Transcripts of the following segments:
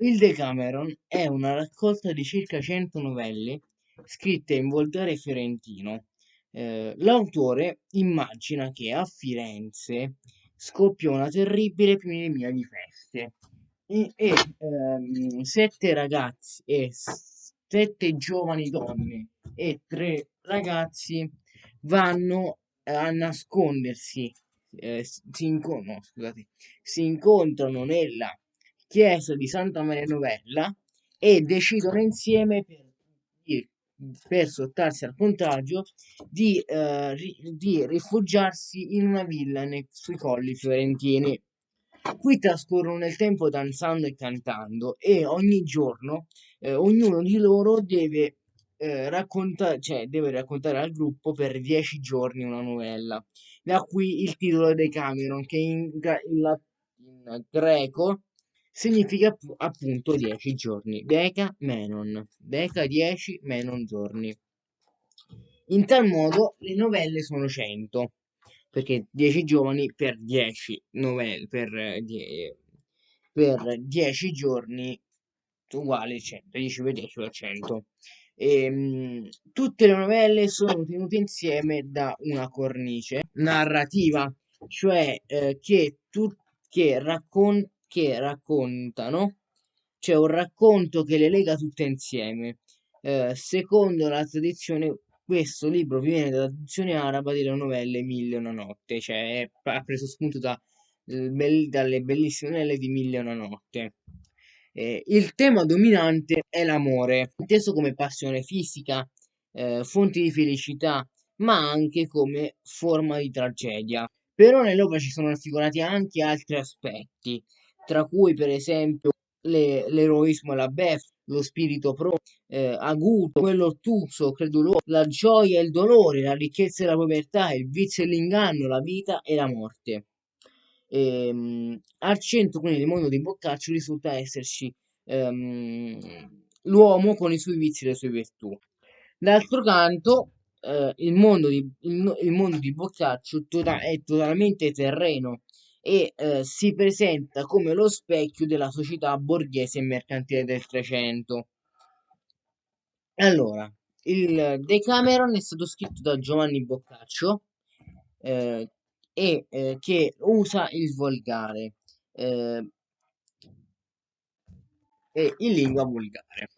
Il Decameron è una raccolta di circa 100 novelle scritte in volgare fiorentino. Eh, l'autore immagina che a Firenze scoppiò una terribile epidemia di peste e, e ehm, sette ragazzi e sette giovani donne e tre ragazzi vanno a nascondersi, eh, si, incon- no, scusate, si incontrano nella chiesa di Santa Maria Novella e decidono insieme per, per sottarsi al contagio di, eh, di rifugiarsi in una villa nei, sui colli fiorentini. Qui trascorrono nel tempo danzando e cantando e ogni giorno eh, ognuno di loro deve, eh, raccontare, cioè, deve raccontare al gruppo per dieci giorni una novella. Da qui il titolo dei Cameron che in, in, in greco significa appunto 10 giorni. Deca menon. Deca 10 menon giorni. In tal modo le novelle sono 100, perché 10 giovani per 10 novelle, per, die, per 10 giorni uguale 100, 10 per 10 per 100. E, tutte le novelle sono tenute insieme da una cornice narrativa, cioè eh, che, che raccon- che raccontano, c'è un racconto che le lega tutte insieme. Eh, secondo la tradizione, questo libro viene dalla tradizione araba delle novelle Mille e una notte, cioè ha preso spunto da, dalle bellissime novelle di Mille e una notte. Eh, il tema dominante è l'amore, inteso come passione fisica, eh, fonte di felicità, ma anche come forma di tragedia. Però nell'opera ci sono raffigurati anche altri aspetti, tra cui per esempio le, l'eroismo e la beffa, lo spirito pro, eh, aguto, quello ottuso, creduloso, la gioia e il dolore, la ricchezza e la povertà, il vizio e l'inganno, la vita e la morte. Ehm, al centro quindi del mondo di Boccaccio risulta esserci ehm, l'uomo con i suoi vizi e le sue virtù. D'altro canto, eh, il, mondo di, il, il mondo di Boccaccio tota- è totalmente terreno e eh, si presenta come lo specchio della società borghese e mercantile del Trecento. Allora, il Decameron è stato scritto da Giovanni Boccaccio eh, e eh, che usa il volgare eh, e in lingua volgare.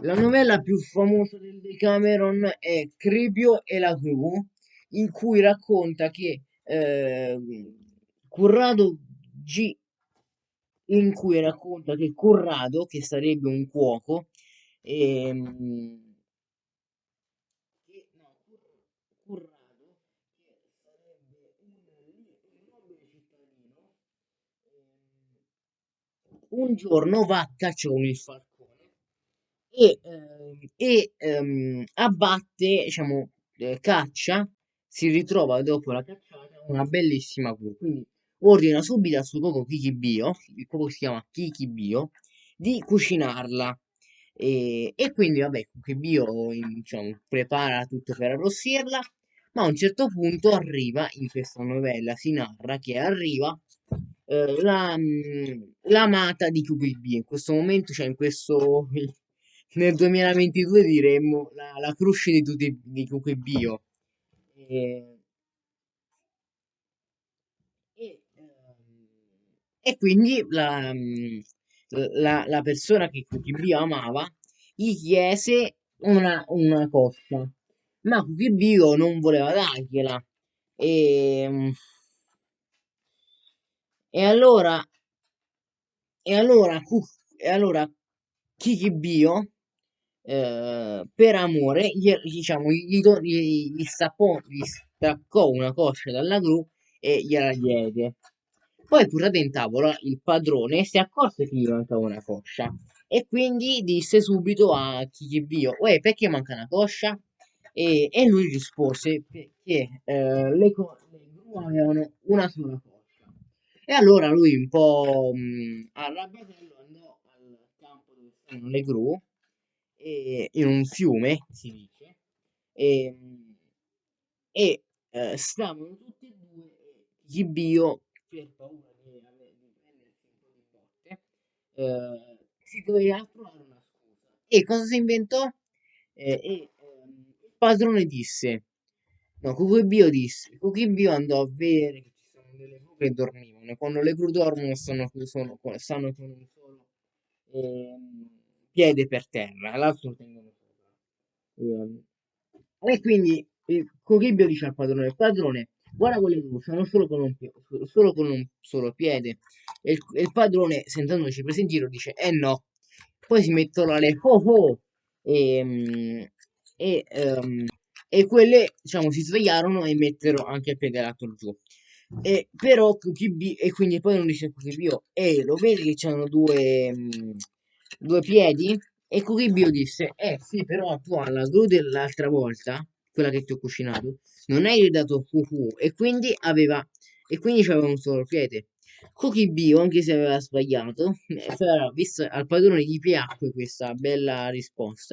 La novella più famosa del Decameron è Cribio e la Gru, in cui racconta che eh, Corrado G in cui racconta che Corrado, che sarebbe un cuoco, ehm, un giorno va a caccia con il falcone e, eh, e ehm, abbatte, diciamo, eh, caccia, si ritrova dopo la cacciata una bellissima cru. Quindi ordina subito al suo cuoco Kikibio, il cuoco si chiama Kikibio, di cucinarla. E, e quindi, vabbè, Kikibio diciamo, prepara tutto per arrossirla, ma a un certo punto arriva, in questa novella si narra che arriva eh, la, mm, l'amata di QQB in questo momento, cioè in questo nel 2022 diremmo la, la cruce di di QQBio. E, e, e quindi la, mm, la, la persona che QQBio amava gli chiese una, una coscia, ma QQBio non voleva dargliela. E, mm, e allora, e allora, e allora Kikibio, eh, per amore, gli, diciamo, gli, gli, gli, stappò, gli staccò una coscia dalla gru e gliela diede. Poi, portata in tavola, il padrone si accorse che gli mancava una coscia e quindi disse subito a Kikibio, uè, perché manca una coscia? E, e lui rispose perché eh, le, le gru avevano una sola coscia. E allora lui un po' mh, arrabbiatello andò al campo dove stanno le gru, e, in un fiume, si dice, e, e eh, stavano tutti e due Gibio, per paura di, di prendersi un po' di botte, eh, si doveva trovare una scusa. E cosa si inventò? Eh, e, ehm, il padrone disse, no, Cucubio disse, Cucubio andò a vedere che ci sono delle gru che dormivano, e quando le gru dormono stanno, sono- stanno con un solo ehm, piede per terra, l'altro tengono sopra. Ehm, E quindi il Cucubio dice al padrone, padrone, guarda quelle gru, sono solo con un, solo con un solo piede. E il, e il padrone, sentendoci preso in giro, dice, eh no. Poi si mettono alle ho ho e, mm, e, ehm, e quelle, diciamo, si svegliarono e mettero anche il piede l'altro giù. E però QKB, e quindi poi non dice QKB, e lo vedi che c'hanno due, mm, due piedi? E QKB disse, eh sì, però tu alla gru dell'altra volta, quella che ti ho cucinato, non hai dato QQ, e quindi aveva, e quindi c'aveva un solo piede. Cookie Bio, anche se aveva sbagliato, però, visto al padrone gli piacque questa bella risposta.